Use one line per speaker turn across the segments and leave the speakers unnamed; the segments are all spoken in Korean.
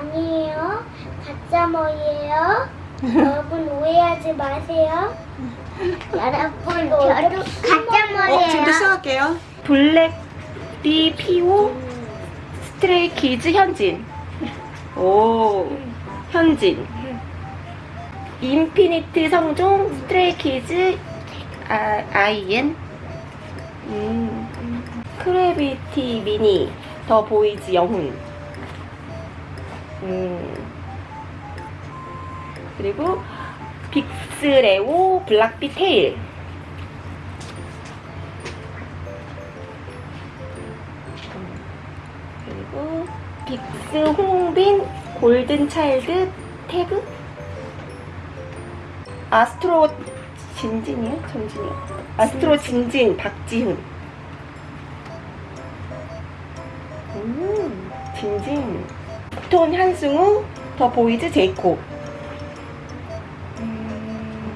아니에요. 가짜 머리예요. 여러분 오해하지 마세요. 여러분 저도 가짜
어,
머리예요.
지금부터 시작할게요. 블락비 피오 스트레이 키즈 현진. 오, 현진. 인피니트 성종 스트레이 키즈 아, 아이엔. 음. 크래비티 미니 더 보이즈 영훈. 음. 그리고 빅스레오 블락비 태일. 그리고 빅스 홍빈 골든 차일드 태그 아스트로 진진이요? 전진이요? 아스트로 진진 박지훈 음 진진 빅톤 한승우 더 보이즈 제이콥 음,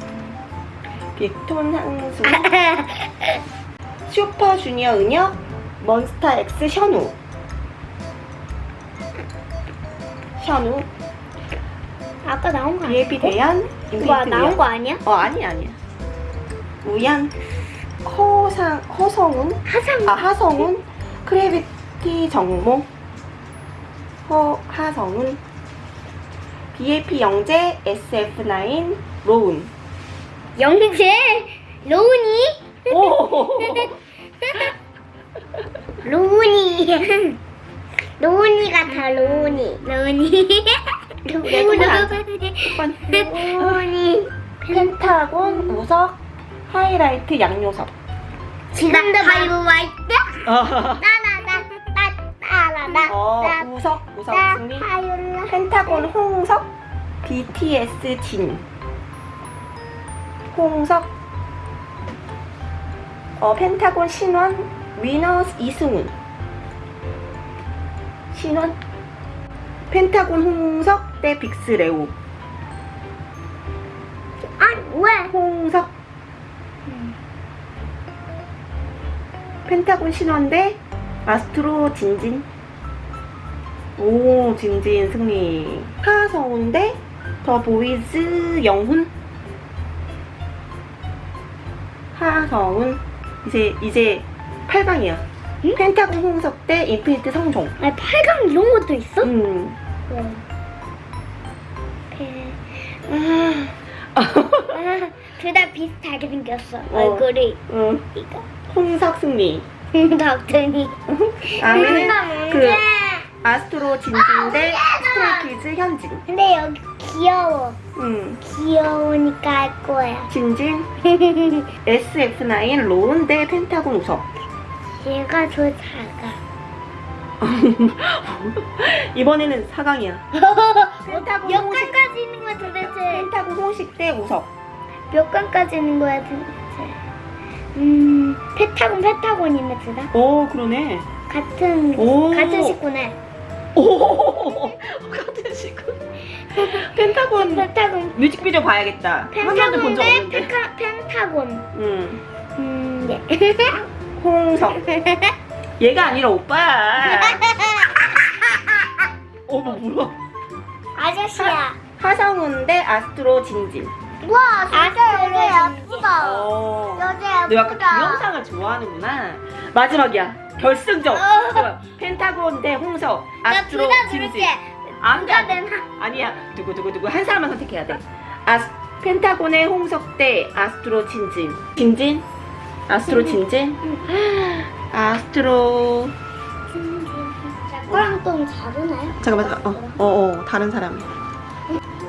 빅톤 한승우. 슈퍼 주니어 은혁 몬스타 X 셔누. 셔누.
아까 나온 거
BAP 대연
와
인피니트
나온
우연.
거 아니야?
어 아니야 아니야. 우연 허상 허성훈
하상.
아 하성훈 크래비티 정모 허 하성훈. BAP 영재 SF9 로운.
영재 로운이.
오!
로운이. 로운이 같아 로운이. 로운이. 로운이. 로운이.
펜타곤 우석 하이라이트 양요섭
지금 도 하이라이트 나나나나나나나
어 우석 우석 승리. 펜타곤 홍석 BTS 진. 홍석. 어 펜타곤 신원 위너 이승훈. 신원. 펜타곤 홍석 대 빅스 레오.
아 왜?
홍석. 펜타곤 신원 대 아스트로 진진 오 진진 승리. 하성운 대 더 보이즈 영훈? 하성운. 이제 이제 8강이야. 펜타곤 홍석 대 인피니트 성종.
아 8강 이런 것도 있어?
음.
둘다 비슷하게 생겼어.
어.
얼굴이
음.
이거.
홍석 승리.
덕분이
다음에는
그그
아스트로 진진 대 스트레이키즈 현진.
근데 여기 귀여워.
음.
귀여우니까 할 거야.
진진? SF9 로운 대 펜타곤 우석.
얘가 더 작아.
이번에는 4강이야. 펜타곤
몇
홍식
강까지 있는 거야 도대체?
펜타곤 홍식 대 우석.
몇 강까지 있는 거야 도대체? 음 페타곤 페타곤이네 둘다?
오 그러네.
같은
오.
같은 식구네
오 같은 시간 펜타곤.
페타곤.
뮤직비디오 봐야겠다.
펜타곤 적대
없는데.
페카, 펜타곤.
음.
음 예.
홍석. 얘가 아니라 오빠야 어머 뭐야?
아저씨야.
하성운 대 아스트로 진진.
와 진짜 여자 예쁘다.
어.
여자
너 약간 귀영상을 좋아하는구나. 마지막이야. 결승전.
어.
좋아. 펜타곤 대 홍석.
나
아스트로
둘다
진진.
누를게
안
누가
돼.
되나
아니야. 누구 누구 누구 한 사람만 선택해야 돼. 아스 펜타곤의 홍석 대 아스트로 진진. 진진? 아스트로 진진? 아스트로
짝꿍랑 좀 다르나요?
잠깐만 잠깐. 어, 어, 어 다른 사람.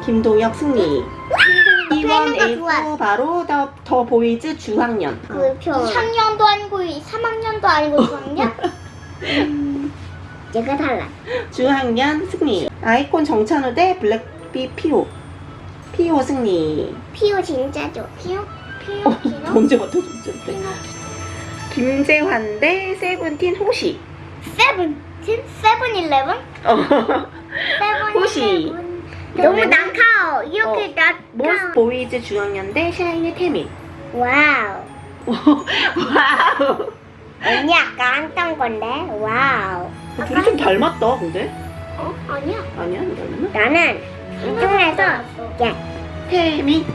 김동혁 승리.
되는 거 좋아.
E1A2 바로 더, 더 보이즈 중학년.
그 2학년도 아니고 3학년도 아니고 2학년? 음, 얘가 달라
중학년 승리. 아이콘 정찬우 대 블랙비 피오. 피오 승리.
피오 진짜 좋아 피오? 피오?
어,
피오?
언제부터 언제부터? 김재환 대 세븐틴 호시.
세븐 틴? 세븐일레븐?
어.
세븐
호시.
너무
그러면은-
낙하오 이렇게 낙하
모스 보이즈 중학년 대 샤이니 태민.
와우
와우.
언니 아까 했던 건데 wow
둘이 좀 닮았다 근데.
어? 아니야.
아니야 그러면은
나는 이 중에서 얘.
태미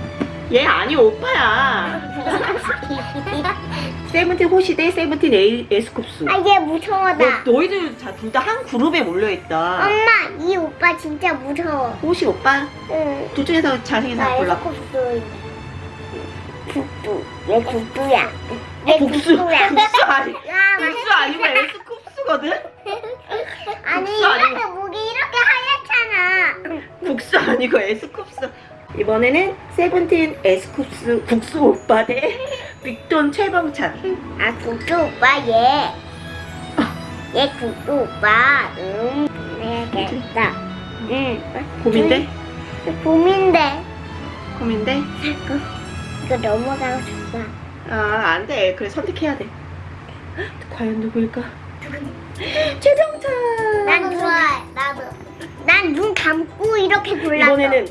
얘 아니 오빠야 세븐틴 호시 대 세븐틴 에이, 에스쿱스
아, 얘 무서워다.
너, 너희들 둘 다 한 그룹에 몰려있다
엄마, 이 오빠 진짜 무서워.
호시 오빠
응.
둘 중에서 잘생긴
나
사람 골라
에스쿱스. 국두. 얘 국두야. 얘
국수
국두야.
국수 아니
야,
국수 아니고 에스쿱스거든
아니. 이렇게 목이 이렇게 하얗잖아.
국수 아니고 에스쿱스 이번에는 세븐틴 에스쿱스 국수 오빠 대 빅돈 최범찬
아 국두 오빠 얘. 얘 국두 오빠. 응. 해야겠다. 응.
고민돼?
봄인데.
고민돼?
자꾸 이거 넘어가고 싶어.
아 안 돼 그래 선택해야 돼 과연 누구일까? 최정찬
난 좋아해. 나도. 난 눈 감고 이렇게 골랐어.
이번에는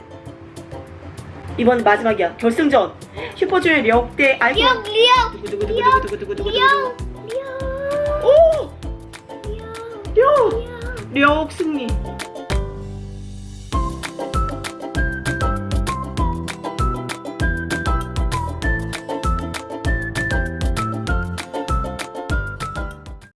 이번 마지막이야 결승전 슈퍼주니어 력대 아이콘
리억
두구두구두구두구두구두구두구
리억
오! 력! 력 승리